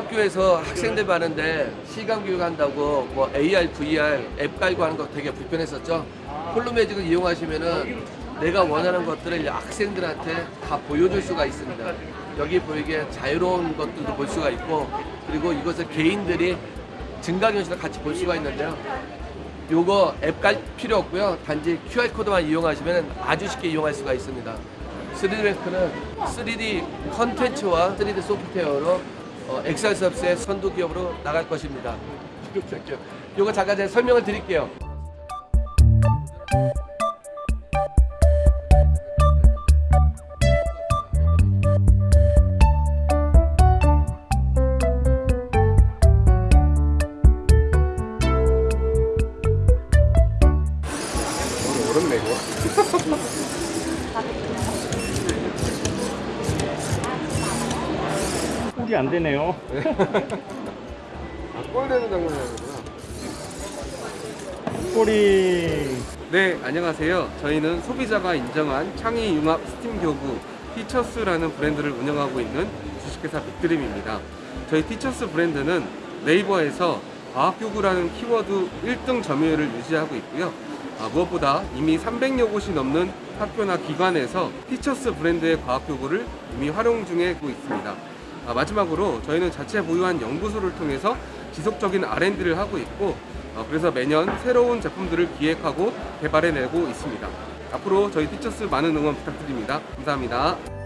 학교에서 학생들 많은데 시간 교육한다고 뭐 AR, VR 앱 깔고 하는 거 되게 불편했었죠. 폴로매직을 이용하시면은 내가 원하는 것들을 학생들한테 다 보여줄 수가 있습니다. 여기 보이게 자유로운 것들도 볼 수가 있고 그리고 이것을 개인들이 증강현실을 같이 볼 수가 있는데요. 요거 앱 깔 필요 없고요. 단지 QR코드만 이용하시면 아주 쉽게 이용할 수가 있습니다. 3D뱅크는 3D 컨텐츠와 3D 소프트웨어로 어, 엑셀 서비스의 선도 기업으로 나갈 것입니다. 요거 잠깐 제가 설명을 드릴게요. 어렵네 이거. 꼴이 안 되네요. 꼴 되는 장면이구나. 꼴이 네, 안녕하세요. 저희는 소비자가 인정한 창의 융합 스팀 교구 티처스라는 브랜드를 운영하고 있는 주식회사 빅드림입니다. 저희 티처스 브랜드는 네이버에서 과학교구라는 키워드 1등 점유율을 유지하고 있고요. 아, 무엇보다 이미 300여 곳이 넘는 학교나 기관에서 티처스 브랜드의 과학교구를 이미 활용 중에 있습니다. 아, 마지막으로 저희는 자체 보유한 연구소를 통해서 지속적인 R&D를 하고 있고 어, 그래서 매년 새로운 제품들을 기획하고 개발해내고 있습니다. 앞으로 저희 티처스 많은 응원 부탁드립니다. 감사합니다.